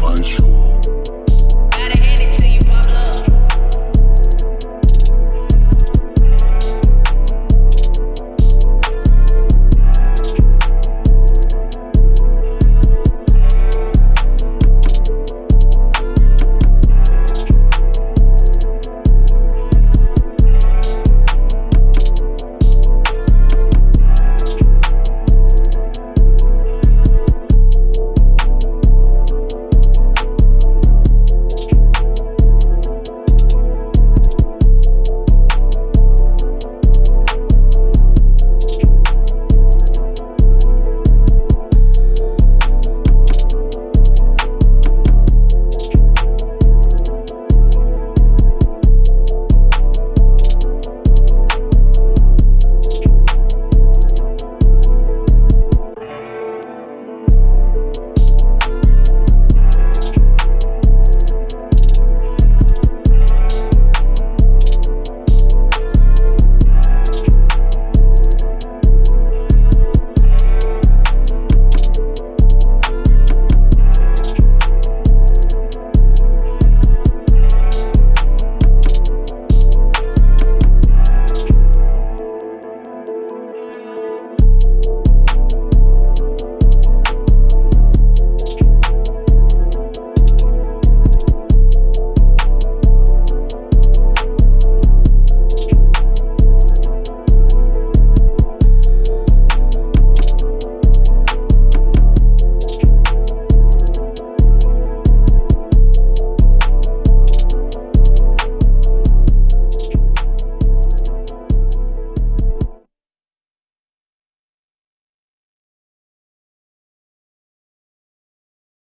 Bye.